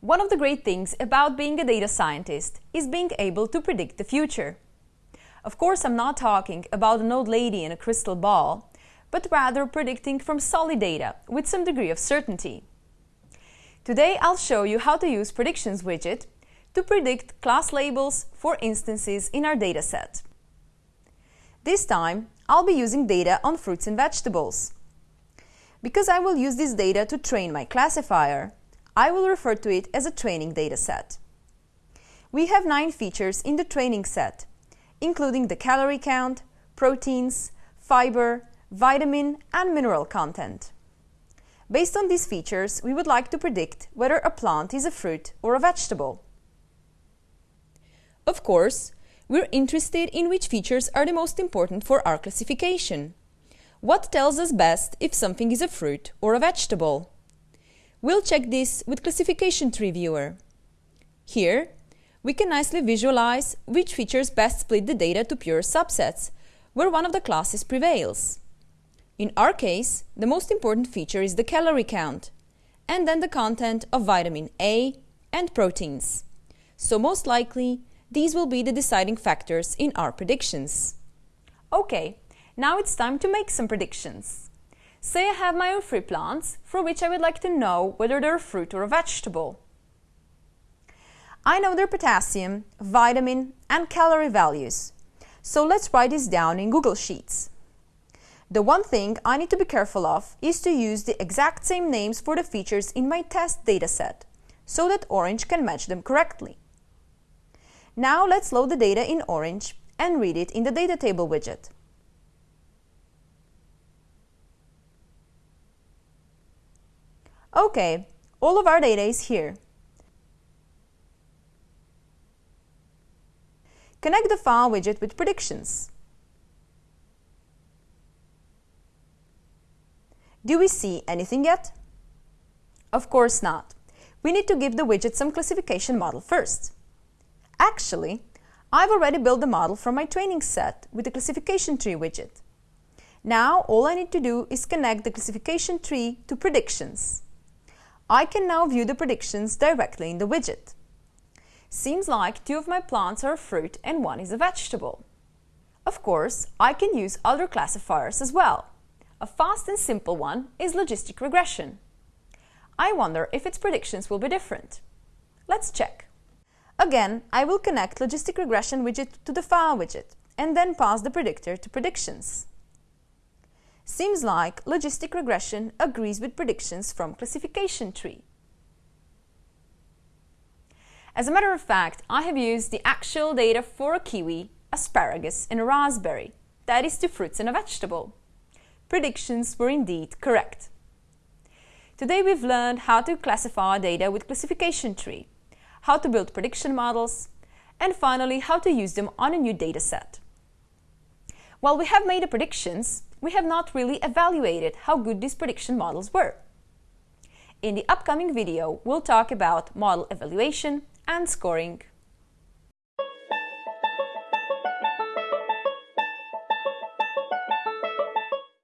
One of the great things about being a data scientist is being able to predict the future. Of course, I'm not talking about an old lady in a crystal ball, but rather predicting from solid data with some degree of certainty. Today, I'll show you how to use Predictions widget to predict class labels for instances in our dataset. This time, I'll be using data on fruits and vegetables. Because I will use this data to train my classifier, I will refer to it as a training dataset. We have nine features in the training set, including the calorie count, proteins, fiber, vitamin and mineral content. Based on these features, we would like to predict whether a plant is a fruit or a vegetable. Of course, we're interested in which features are the most important for our classification. What tells us best if something is a fruit or a vegetable? We'll check this with Classification Tree Viewer. Here, we can nicely visualize which features best split the data to pure subsets, where one of the classes prevails. In our case, the most important feature is the calorie count, and then the content of vitamin A and proteins. So most likely, these will be the deciding factors in our predictions. Okay, now it's time to make some predictions. Say I have my own fruit plants for which I would like to know whether they're fruit or a vegetable. I know their potassium, vitamin and calorie values. So let's write this down in Google Sheets. The one thing I need to be careful of is to use the exact same names for the features in my test dataset, so that Orange can match them correctly. Now let's load the data in Orange and read it in the data table widget. Okay, all of our data is here. Connect the file widget with predictions. Do we see anything yet? Of course not. We need to give the widget some classification model first. Actually, I've already built the model from my training set with the classification tree widget. Now all I need to do is connect the classification tree to predictions. I can now view the predictions directly in the widget. Seems like two of my plants are a fruit and one is a vegetable. Of course, I can use other classifiers as well. A fast and simple one is logistic regression. I wonder if its predictions will be different. Let's check. Again, I will connect logistic regression widget to the file widget and then pass the predictor to predictions. Seems like logistic regression agrees with predictions from classification tree. As a matter of fact, I have used the actual data for a kiwi, asparagus and a raspberry, that is two fruits and a vegetable. Predictions were indeed correct. Today we've learned how to classify data with classification tree, how to build prediction models, and finally how to use them on a new dataset. While we have made the predictions, we have not really evaluated how good these prediction models were. In the upcoming video, we'll talk about model evaluation and scoring.